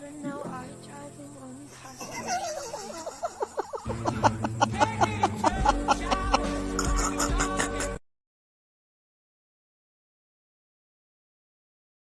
children now are charging the customers.